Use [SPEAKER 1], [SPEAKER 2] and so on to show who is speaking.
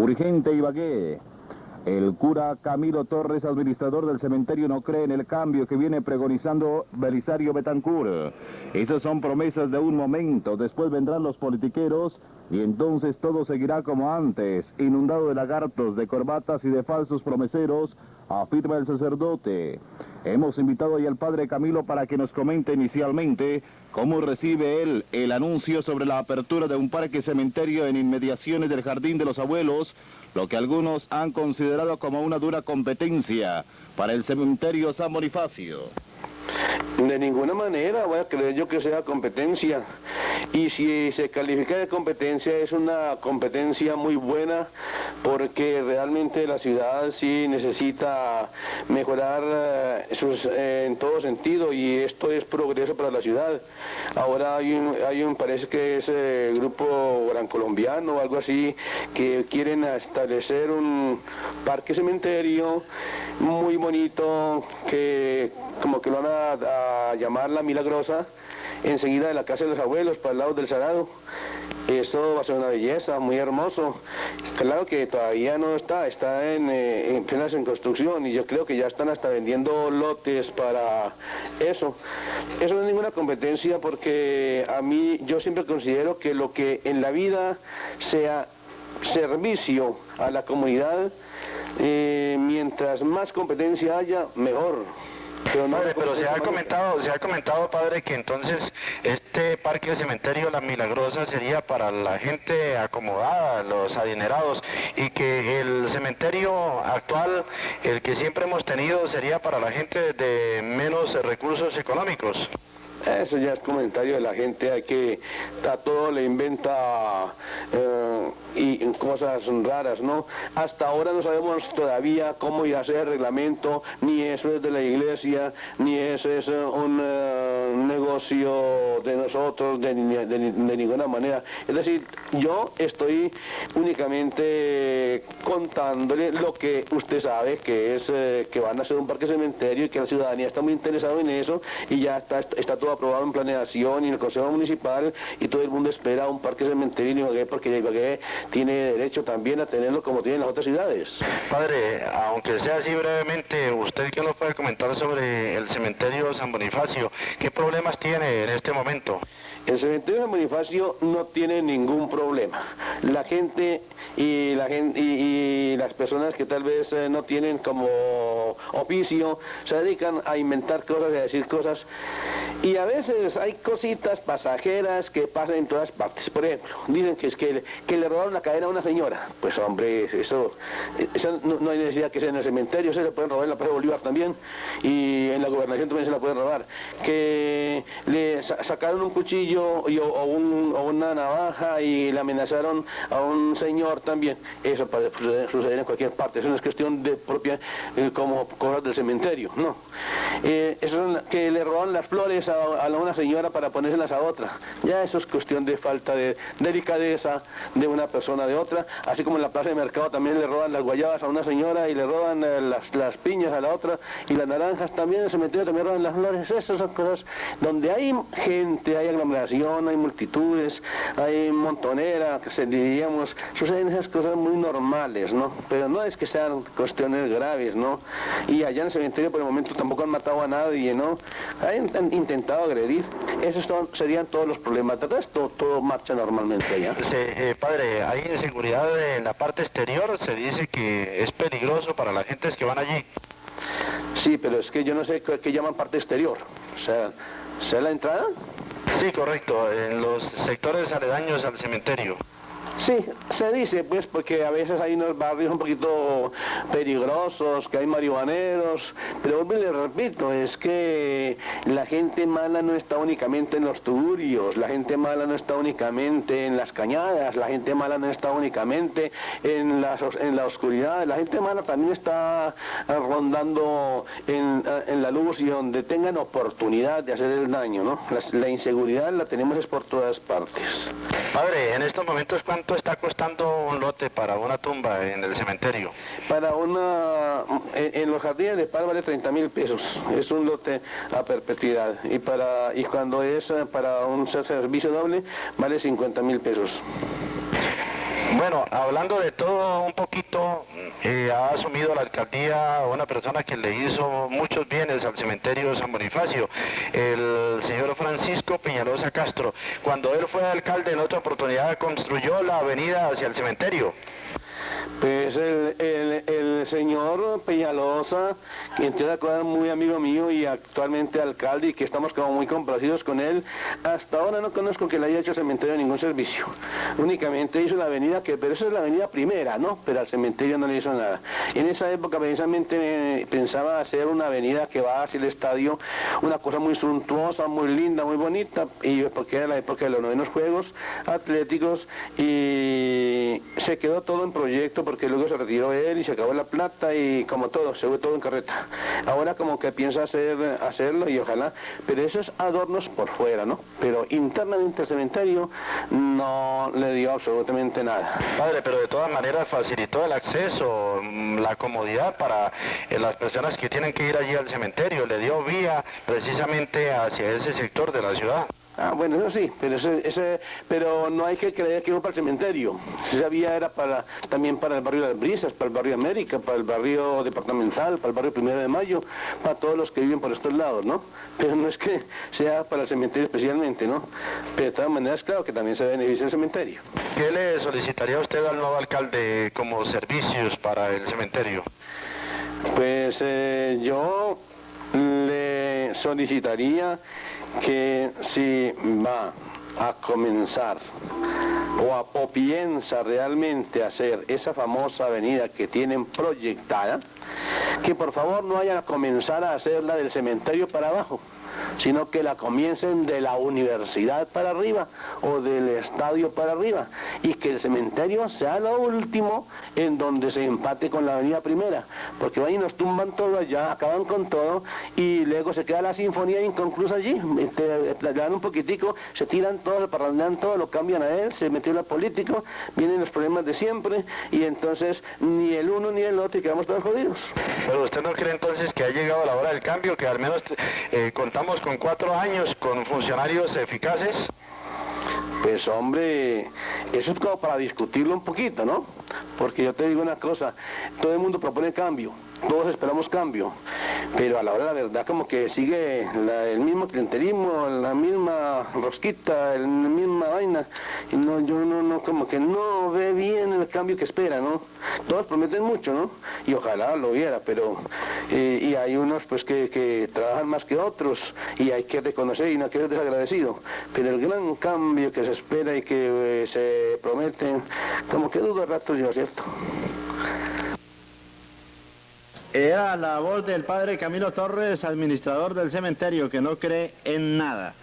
[SPEAKER 1] Urgente Ibagué. El cura Camilo Torres, administrador del cementerio, no cree en el cambio que viene pregonizando Belisario Betancourt. Esas son promesas de un momento, después vendrán los politiqueros y entonces todo seguirá como antes, inundado de lagartos, de corbatas y de falsos promeseros, afirma el sacerdote. Hemos invitado hoy al padre Camilo para que nos comente inicialmente cómo recibe él el anuncio sobre la apertura de un parque cementerio en inmediaciones del Jardín de los Abuelos, lo que algunos han considerado como una dura competencia para el cementerio San Bonifacio.
[SPEAKER 2] De ninguna manera voy a creer yo que sea competencia. Y si se califica de competencia es una competencia muy buena porque realmente la ciudad sí necesita mejorar eh, eh, en todo sentido y esto es progreso para la ciudad. Ahora hay un, hay un parece que es el eh, grupo gran colombiano o algo así que quieren establecer un parque cementerio muy bonito que como que lo van a, llamar La Milagrosa, enseguida de la casa de los abuelos, para el lado del Sarado. Eso va a ser una belleza, muy hermoso. Claro que todavía no está, está en, eh, en plenas en construcción y yo creo que ya están hasta vendiendo lotes para eso. Eso no es ninguna competencia porque a mí yo siempre considero que lo que en la vida sea servicio a la comunidad, eh, mientras más competencia haya, mejor.
[SPEAKER 3] Pero, padre, pero se ha comentado, se ha comentado, padre, que entonces este parque de cementerio La Milagrosa sería para la gente acomodada, los adinerados, y que el cementerio actual, el que siempre hemos tenido, sería para la gente de menos recursos económicos.
[SPEAKER 2] Eso ya es comentario de la gente, que, a todo le inventa eh, y cosas raras, ¿no? Hasta ahora no sabemos todavía cómo ir a hacer el reglamento, ni eso es de la iglesia, ni eso es eh, un eh, negocio de nosotros de, ninguna manera. Es decir, yo estoy únicamente contándole lo que usted sabe, que es que van a hacer un parque cementerio y que la ciudadanía está muy interesada en eso y ya está, está todo aprobado en planeación y en el Consejo Municipal y todo el mundo espera un parque cementerio en Ibagué porque Ibagué tiene derecho también a tenerlo como tienen las otras ciudades.
[SPEAKER 3] Padre, aunque sea así brevemente, ¿usted qué nos puede comentar sobre el cementerio San Bonifacio? ¿Qué problemas tiene en este momento?
[SPEAKER 2] El cementerio San Bonifacio no tiene ningún problema. La gente y, la gente, y, las personas que tal vez eh, no tienen como oficio se dedican a inventar cosas y a decir cosas y a veces hay cositas pasajeras que pasan en todas partes. Por ejemplo, dicen que es que, que le robaron la cadena a una señora. Pues hombre, eso, eso no, hay necesidad que sea en el cementerio, se le pueden robar en la Plaza Bolívar también y en la gobernación también se la pueden robar. Que le sacaron un cuchillo y, o, una navaja y le amenazaron a un señor también. Eso puede suceder en cualquier parte. Eso no es cuestión de propia eh, como cosas del cementerio, no. Eh, eso que le robaron las flores a, una señora para ponérselas a otra. Ya eso es cuestión de falta de delicadeza de una persona de otra, así como en la plaza de mercado también le roban las guayabas a una señora y le roban eh, las, piñas a la otra y las naranjas también, en el cementerio también roban las flores, esas son cosas donde hay gente, hay aglomeración, hay multitudes, hay montonera, que se diríamos, suceden esas cosas muy normales, ¿no? Pero no es que sean cuestiones graves, ¿no? Y allá en el cementerio por el momento tampoco han matado a nadie, ¿no? Hay intentado agredir. Esos serían todos los problemas. De resto, todo marcha normalmente allá.
[SPEAKER 3] Eh, padre, hay inseguridad en la parte exterior. Se dice que es peligroso para las gentes que van allí.
[SPEAKER 2] Sí, pero es que yo no sé qué, llaman parte exterior. O sea, ¿sea la entrada?
[SPEAKER 3] Sí, correcto. En los sectores aledaños al cementerio.
[SPEAKER 2] Sí, se dice, pues, porque a veces hay unos barrios un poquito peligrosos, que hay marihuaneros, pero le repito, es que la gente mala no está únicamente en los tuburios, la gente mala no está únicamente en las cañadas, la gente mala no está únicamente en la, en la oscuridad, la gente mala también está rondando en, la luz y donde tengan oportunidad de hacer el daño, ¿no? La, la inseguridad la tenemos es por todas partes.
[SPEAKER 3] Padre, en estos momentos, ¿cuánto está costando un lote para una tumba en el cementerio?
[SPEAKER 2] Para una, en, los jardines de paz vale 30 mil pesos, es un lote a perpetuidad. Y, para, y cuando es para un servicio doble vale 50 mil pesos.
[SPEAKER 3] Bueno, hablando de todo un poquito, eh, ha asumido la alcaldía una persona que le hizo muchos bienes al cementerio San Bonifacio, el señor Francisco Peñalosa Castro. Cuando él fue alcalde en otra oportunidad construyó la avenida hacia el cementerio.
[SPEAKER 2] Pues el, señor Peñalosa, quien te da muy amigo mío y actualmente alcalde y que estamos como muy complacidos con él, hasta ahora no conozco que le haya hecho cementerio ningún servicio. Únicamente hizo la avenida, que, pero esa es la avenida primera, ¿no? Pero al cementerio no le hizo nada. En esa época precisamente pensaba hacer una avenida que va hacia el estadio, una cosa muy suntuosa, muy linda, muy bonita, y porque era la época de los novenos Juegos Atléticos y se quedó todo en proyecto porque luego se retiró él y se acabó la plata y como todo, se fue todo en carreta. Ahora como que piensa hacer, hacerlo y ojalá, pero eso es adornos por fuera, ¿no? Pero internamente el cementerio no le dio absolutamente nada.
[SPEAKER 3] Padre, pero de todas maneras facilitó el acceso, mm, la comodidad para eh, las personas que tienen que ir allí al cementerio, le dio vía precisamente hacia ese sector de la ciudad.
[SPEAKER 2] Ah, bueno, eso sí, pero, ese, pero no hay que creer que iba para el cementerio. Esa vía era para, también para el barrio de las Brisas, para el barrio América, para el barrio departamental, para el barrio Primero de Mayo, para todos los que viven por estos lados, ¿no? Pero no es que sea para el cementerio especialmente, ¿no? Pero de todas maneras, claro que también se beneficia el cementerio.
[SPEAKER 3] ¿Qué le solicitaría usted al nuevo alcalde como servicios para el cementerio?
[SPEAKER 2] Pues eh, yo solicitaría que si va a comenzar o, piensa realmente hacer esa famosa avenida que tienen proyectada, que por favor no vayan a comenzar a hacerla del cementerio para abajo, sino que la comiencen de la universidad para arriba o del estadio para arriba y que el cementerio sea lo último en donde se empate con la avenida primera, porque van y nos tumban todo allá, acaban con todo y luego se queda la sinfonía inconclusa allí, este, le dan un poquitico, se tiran todo, se parrandean todo, lo cambian a él, se metió la político, vienen los problemas de siempre y entonces ni el uno ni el otro y quedamos todos jodidos.
[SPEAKER 3] Pero usted no cree entonces que ha llegado la hora del cambio, que al menos eh, contamos con cuatro años con funcionarios eficaces?
[SPEAKER 2] Pues hombre, eso es como para discutirlo un poquito, ¿no? Porque yo te digo una cosa, todo el mundo propone cambio, todos esperamos cambio, pero a la hora de la verdad como que sigue el mismo clientelismo, la misma rosquita, la misma vaina, y no, yo no, no, como que no ve bien el cambio que espera, ¿no? Todos prometen mucho, ¿no? Y ojalá lo viera, pero, eh, y hay unos pues que, que, trabajan más que otros, y hay que reconocer y no hay que ser desagradecido, pero el gran cambio que se espera y que eh, se prometen, como que dudo rato yo, ¿cierto?
[SPEAKER 4] Era la voz del padre Camilo Torres, administrador del cementerio, que no cree en nada.